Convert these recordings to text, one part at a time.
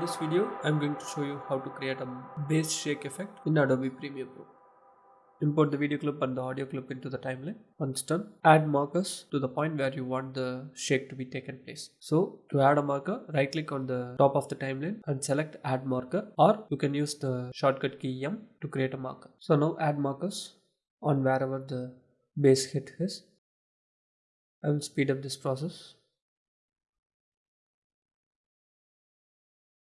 this video, I'm going to show you how to create a bass shake effect in Adobe Premiere Pro. Import the video clip and the audio clip into the timeline. Once done, add markers to the point where you want the shake to be taken place. So to add a marker, right click on the top of the timeline and select add marker or you can use the shortcut key M to create a marker. So now add markers on wherever the bass hit is. I will speed up this process.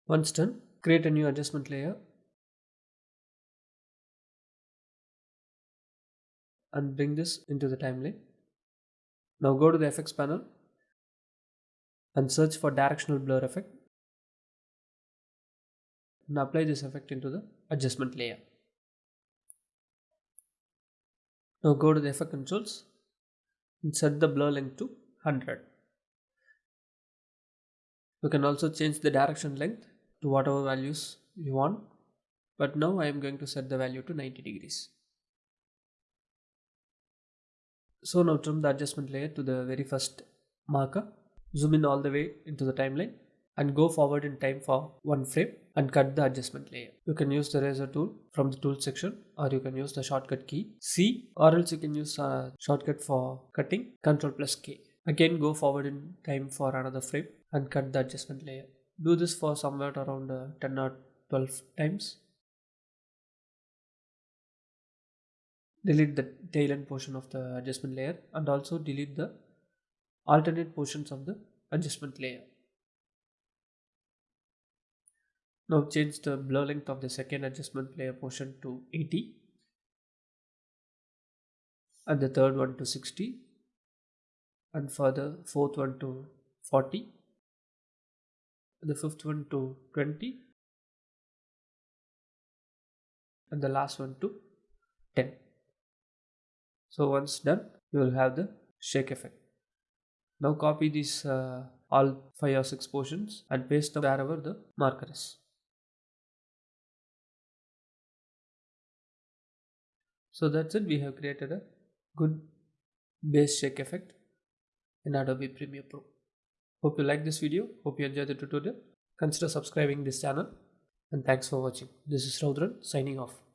Once done, create a new adjustment layer and bring this into the timeline. Now go to the effects panel and search for directional blur effect and apply this effect into the adjustment layer. Now go to the effect controls and set the blur length to 100. You can also change the direction length to whatever values you want but now I am going to set the value to 90 degrees. So now trim the adjustment layer to the very first marker, zoom in all the way into the timeline and go forward in time for one frame and cut the adjustment layer. You can use the razor tool from the tool section or you can use the shortcut key C or else you can use a shortcut for cutting Ctrl plus K. Again go forward in time for another frame and cut the adjustment layer. Do this for somewhere around uh, 10 or 12 times delete the tail end portion of the adjustment layer and also delete the alternate portions of the adjustment layer. Now change the blur length of the second adjustment layer portion to 80 and the third one to 60 and for the fourth one to 40 and the fifth one to 20 and the last one to 10 so once done you will have the shake effect. Now copy these uh, all five or six portions and paste them wherever the marker is. So that's it. We have created a good bass shake effect in Adobe Premiere Pro hope you like this video. Hope you enjoyed the tutorial. Consider subscribing this channel. And thanks for watching. This is Raudran signing off